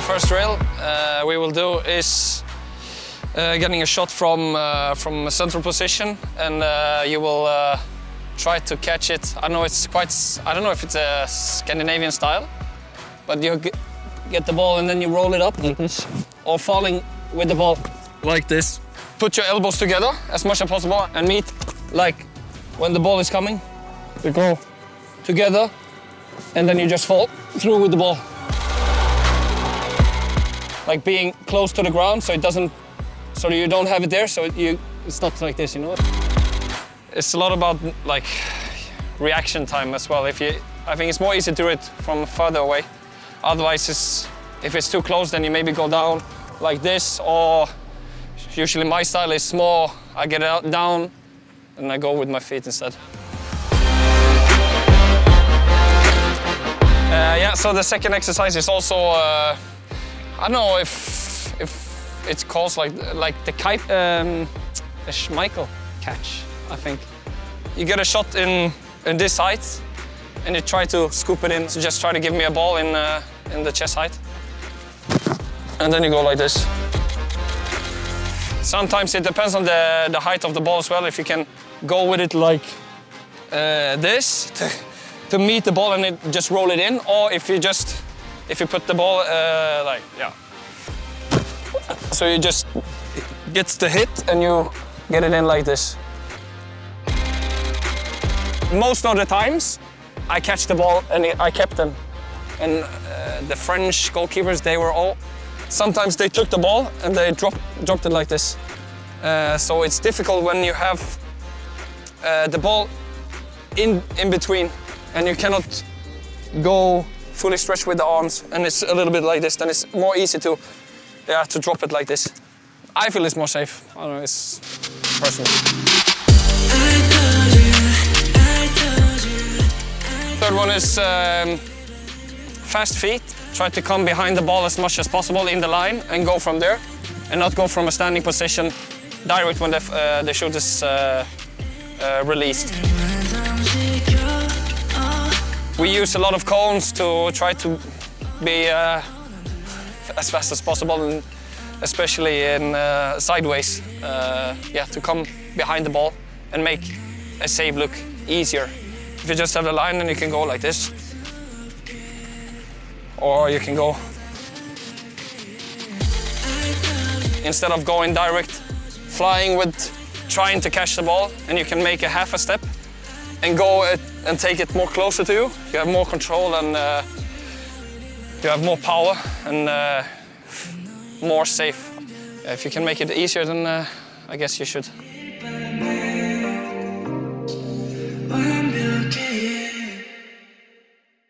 first drill uh, we will do is uh, getting a shot from uh, from a central position, and uh, you will uh, try to catch it. I know it's quite. I don't know if it's a Scandinavian style, but you get, the ball and then you roll it up like this, or falling with the ball like this. Put your elbows together as much as possible and meet like when the ball is coming. You go together, and then you just fall through with the ball like being close to the ground so it doesn't so you don't have it there so it, you it's not like this you know? It's a lot about like reaction time as well. If you i think it's more easy to do it from further away. Otherwise it's if it's too close then you maybe go down like this or usually my style is more i get out down and i go with my feet instead. Uh, yeah so the second exercise is also uh, I don't know if if it's called like like the kite, um, the Schmeichel catch. I think you get a shot in in this height, and you try to scoop it in. So just try to give me a ball in uh, in the chest height, and then you go like this. Sometimes it depends on the the height of the ball as well. If you can go with it like uh, this to, to meet the ball and it, just roll it in, or if you just if you put the ball uh, like, yeah. So you just gets the hit and you get it in like this. Most of the times, I catch the ball and I kept them. And uh, the French goalkeepers, they were all, sometimes they took the ball and they dropped, dropped it like this. Uh, so it's difficult when you have uh, the ball in, in between and you cannot go fully stretched with the arms and it's a little bit like this, then it's more easy to, yeah, to drop it like this. I feel it's more safe. I don't know, it's personal. Third one is um, fast feet. Try to come behind the ball as much as possible in the line and go from there and not go from a standing position direct when the, uh, the shoot is uh, uh, released. We use a lot of cones to try to be uh, as fast as possible, and especially in uh, sideways. Uh, yeah, to come behind the ball and make a save look easier. If you just have the line, then you can go like this, or you can go instead of going direct, flying with trying to catch the ball, and you can make a half a step and go and take it more closer to you. You have more control and uh, you have more power and uh, more safe. If you can make it easier, then uh, I guess you should.